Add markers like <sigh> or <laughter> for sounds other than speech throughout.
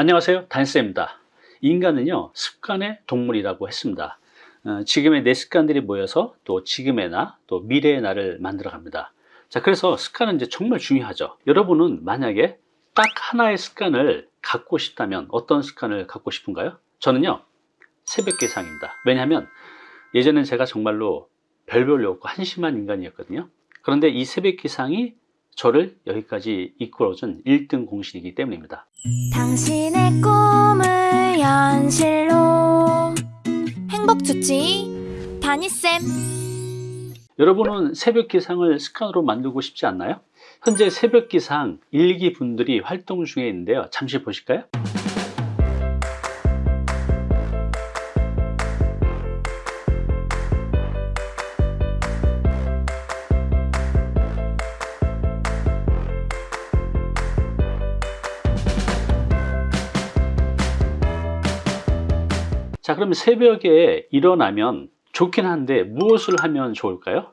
안녕하세요. 단쌤입니다. 인간은요 습관의 동물이라고 했습니다. 어, 지금의 내 습관들이 모여서 또 지금의 나또 미래의 나를 만들어 갑니다. 자 그래서 습관은 이제 정말 중요하죠. 여러분은 만약에 딱 하나의 습관을 갖고 싶다면 어떤 습관을 갖고 싶은가요? 저는요 새벽 기상입니다. 왜냐하면 예전엔 제가 정말로 별별로 없고 한심한 인간이었거든요. 그런데 이 새벽 기상이 저를 여기까지 이끌어준 1등 공신이기 때문입니다 당신의 꿈을 현실로 행복 주치 다니쌤 여러분은 새벽 기상을 습관으로 만들고 싶지 않나요? 현재 새벽 기상 일기 분들이 활동 중에 있는데요 잠시 보실까요? 자 그럼 새벽에 일어나면 좋긴 한데 무엇을 하면 좋을까요?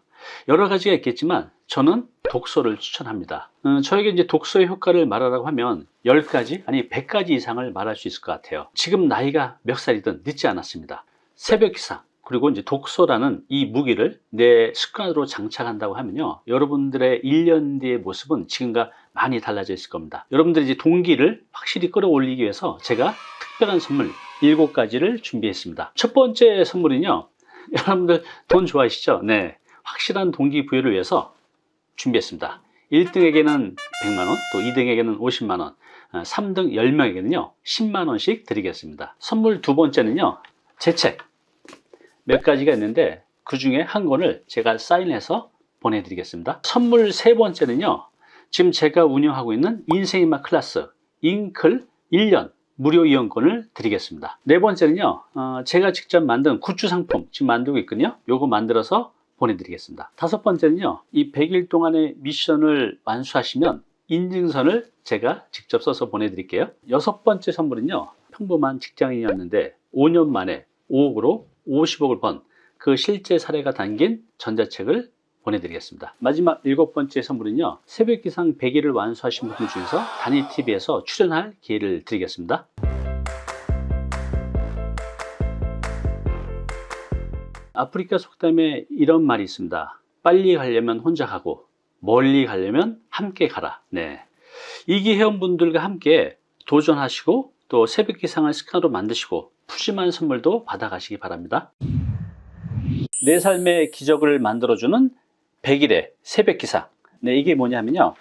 여러 가지가 있겠지만 저는 독서를 추천합니다. 음, 저에게 이제 독서의 효과를 말하라고 하면 10가지 아니 100가지 이상을 말할 수 있을 것 같아요. 지금 나이가 몇 살이든 늦지 않았습니다. 새벽 기상 그리고 이제 독서라는 이 무기를 내 습관으로 장착한다고 하면요. 여러분들의 1년 뒤의 모습은 지금과 많이 달라져 있을 겁니다. 여러분들이 이제 동기를 확실히 끌어올리기 위해서 제가 특별한 선물 7가지를 준비했습니다. 첫 번째 선물은요 <laughs> 여러분들 돈 좋아하시죠? 네, 확실한 동기부여를 위해서 준비했습니다. 1등에게는 100만원 또 2등에게는 50만원 3등 10명에게는요 10만원씩 드리겠습니다. 선물 두 번째는요 제 책. 몇 가지가 있는데 그 중에 한 권을 제가 사인해서 보내드리겠습니다. 선물 세 번째는요 지금 제가 운영하고 있는 인생인맛 클래스 잉클 1년 무료 이용권을 드리겠습니다. 네 번째는요 어, 제가 직접 만든 굿즈 상품 지금 만들고 있거든요. 요거 만들어서 보내드리겠습니다. 다섯 번째는요 이 100일 동안의 미션을 완수하시면 인증선을 제가 직접 써서 보내드릴게요. 여섯 번째 선물은요 평범한 직장인이었는데 5년 만에 5억으로 50억을 번 그 실제 사례가 담긴 전자책을 보내드리겠습니다. 마지막 일곱 번째 선물은요 새벽 기상 100일을 완수하신 분들 중에서 단위TV에서 출연할 기회를 드리겠습니다. 아프리카 속담에 이런 말이 있습니다. 빨리 가려면 혼자 가고 멀리 가려면 함께 가라. 네. 이기 회원분들과 함께 도전하시고 또 새벽 기상을 습관으로 만드시고 푸짐한 선물도 받아가시기 바랍니다. 내 삶의 기적을 만들어주는 100일의 새벽 기상. 네, 이게 뭐냐면요.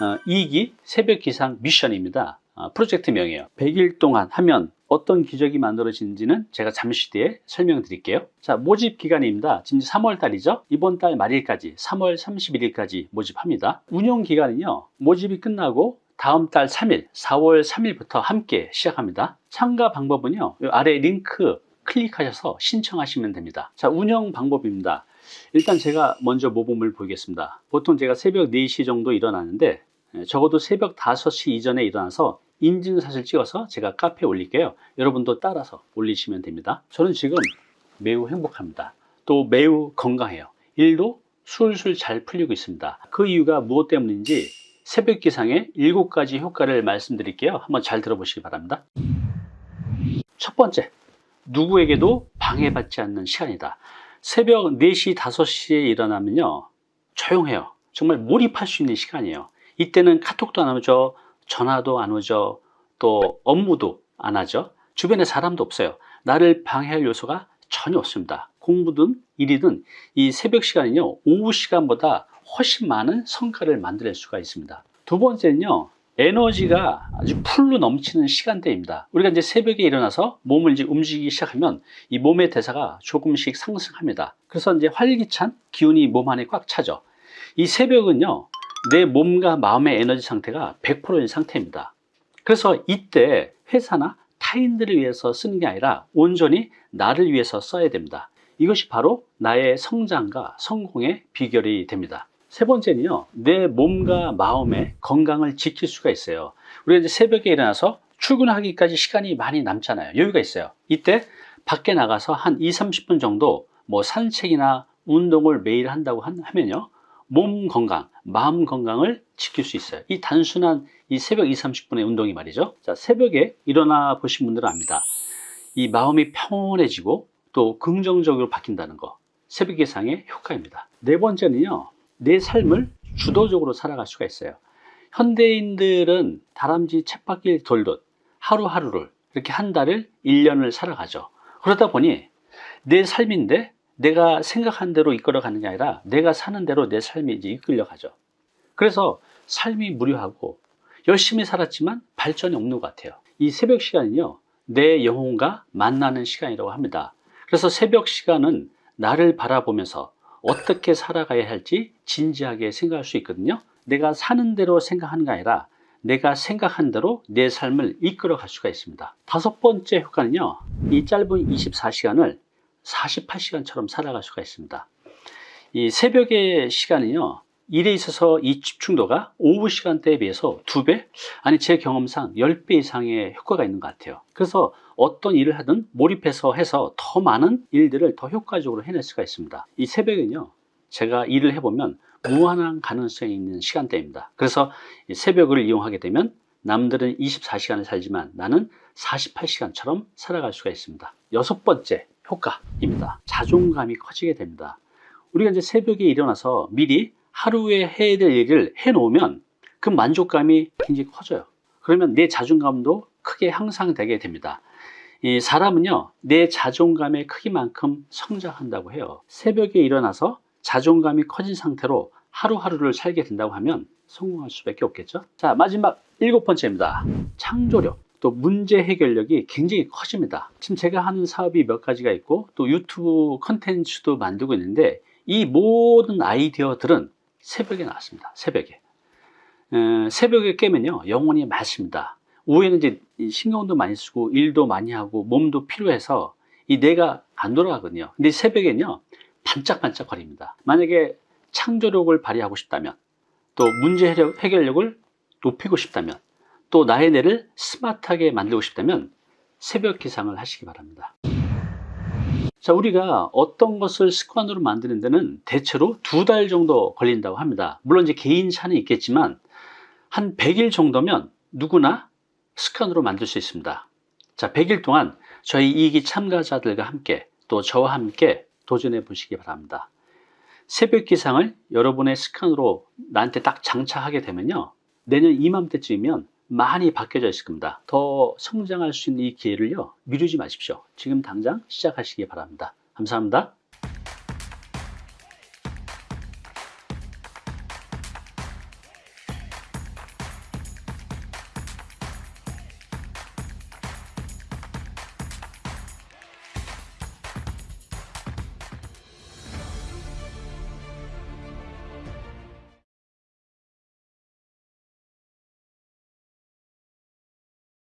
어, 2기 새벽 기상 미션입니다. 어, 프로젝트명이에요. 100일 동안 하면 어떤 기적이 만들어지는지는 제가 잠시 뒤에 설명드릴게요. 자 모집 기간입니다. 지금 3월 달이죠? 이번 달 말일까지 3월 31일까지 모집합니다. 운영 기간은요 모집이 끝나고 다음 달 3일 4월 3일부터 함께 시작합니다. 참가 방법은요 아래 링크 클릭하셔서 신청하시면 됩니다. 자 운영 방법입니다 일단 제가 먼저 모범을 보이겠습니다. 보통 제가 새벽 4시 정도 일어나는데 적어도 새벽 5시 이전에 일어나서 인증사실 찍어서 제가 카페에 올릴게요. 여러분도 따라서 올리시면 됩니다. 저는 지금 매우 행복합니다. 또 매우 건강해요. 일도 술술 잘 풀리고 있습니다. 그 이유가 무엇 때문인지 새벽 기상의 7가지 효과를 말씀드릴게요. 한번 잘 들어보시기 바랍니다. 첫 번째 누구에게도 방해받지 않는 시간이다 새벽 4시 5시에 일어나면요 조용해요. 정말 몰입할 수 있는 시간이에요. 이때는 카톡도 안 오죠 전화도 안 오죠 또 업무도 안 하죠. 주변에 사람도 없어요. 나를 방해할 요소가 전혀 없습니다. 공부든 일이든 이 새벽 시간은요 오후 시간보다 훨씬 많은 성과를 만들 수가 있습니다. 두 번째는요 에너지가 아주 풀로 넘치는 시간대입니다. 우리가 이제 새벽에 일어나서 몸을 이제 움직이기 시작하면 이 몸의 대사가 조금씩 상승합니다. 그래서 이제 활기찬 기운이 몸 안에 꽉 차죠. 이 새벽은요 내 몸과 마음의 에너지 상태가 100%인 상태입니다. 그래서 이때 회사나 타인들을 위해서 쓰는 게 아니라 온전히 나를 위해서 써야 됩니다. 이것이 바로 나의 성장과 성공의 비결이 됩니다 세 번째는요 내 몸과 마음의 건강을 지킬 수가 있어요 우리가 이제 새벽에 일어나서 출근하기까지 시간이 많이 남잖아요 여유가 있어요 이때 밖에 나가서 한 2, 30분 정도 뭐 산책이나 운동을 매일 한다고 하면요 몸 건강, 마음 건강을 지킬 수 있어요. 이 단순한 이 새벽 2, 30분의 운동이 말이죠. 자, 새벽에 일어나 보신 분들은 압니다. 이 마음이 평온해지고 또 긍정적으로 바뀐다는 거. 새벽 기상의 효과입니다. 네 번째는요. 내 삶을 주도적으로 살아갈 수가 있어요. 현대인들은 다람쥐 쳇바퀴를 돌듯 하루하루를 이렇게 한 달을 1년을 살아가죠. 그러다 보니 내 삶인데 내가 생각한 대로 이끌어 가는 게 아니라 내가 사는 대로 내 삶이 이제 이끌려 가죠. 그래서 삶이 무료하고 열심히 살았지만 발전이 없는 것 같아요. 이 새벽 시간은요, 내 영혼과 만나는 시간이라고 합니다. 그래서 새벽 시간은 나를 바라보면서 어떻게 살아가야 할지 진지하게 생각할 수 있거든요. 내가 사는 대로 생각하는 게 아니라 내가 생각한 대로 내 삶을 이끌어 갈 수가 있습니다. 다섯 번째 효과는요, 이 짧은 24시간을 48시간처럼 살아갈 수가 있습니다. 이 새벽의 시간은요, 일에 있어서 이 집중도가 오후 시간대에 비해서 두 배? 아니, 제 경험상 10배 이상의 효과가 있는 것 같아요. 그래서 어떤 일을 하든 몰입해서 해서 더 많은 일들을 더 효과적으로 해낼 수가 있습니다. 이 새벽은요, 제가 일을 해보면 무한한 가능성이 있는 시간대입니다. 그래서 이 새벽을 이용하게 되면 남들은 24시간을 살지만 나는 48시간처럼 살아갈 수가 있습니다. 여섯 번째 효과입니다. 자존감이 커지게 됩니다. 우리가 이제 새벽에 일어나서 미리 하루에 해야 될 일을 해놓으면 그 만족감이 굉장히 커져요. 그러면 내 자존감도 크게 향상되게 됩니다. 이 사람은요, 내 자존감의 크기만큼 성장한다고 해요. 새벽에 일어나서 자존감이 커진 상태로 하루하루를 살게 된다고 하면 성공할 수밖에 없겠죠. 자, 마지막 일곱 번째입니다. 창조력. 또 문제 해결력이 굉장히 커집니다. 지금 제가 하는 사업이 몇 가지가 있고 또 유튜브 컨텐츠도 만들고 있는데 이 모든 아이디어들은 새벽에 나왔습니다. 새벽에. 에, 새벽에 깨면요, 영혼이 맑습니다. 오후에는 이제 이 신경도 많이 쓰고 일도 많이 하고 몸도 필요해서 이 뇌가 안 돌아가거든요. 근데 새벽에는요, 반짝반짝 거립니다. 만약에 창조력을 발휘하고 싶다면 또 문제 해결- 해결력을 높이고 싶다면 또 나의 뇌를 스마트하게 만들고 싶다면 새벽 기상을 하시기 바랍니다. 자, 우리가 어떤 것을 습관으로 만드는 데는 대체로 두 달 정도 걸린다고 합니다. 물론 이제 개인 차는 있겠지만 한 100일 정도면 누구나 습관으로 만들 수 있습니다. 자, 100일 동안 저희 이기 참가자들과 함께 또 저와 함께 도전해 보시기 바랍니다. 새벽 기상을 여러분의 습관으로 나한테 딱 장착하게 되면요. 내년 이맘때쯤이면 많이 바뀌어져 있을 겁니다. 더 성장할 수 있는 이 기회를요. 미루지 마십시오. 지금 당장 시작하시기 바랍니다. 감사합니다.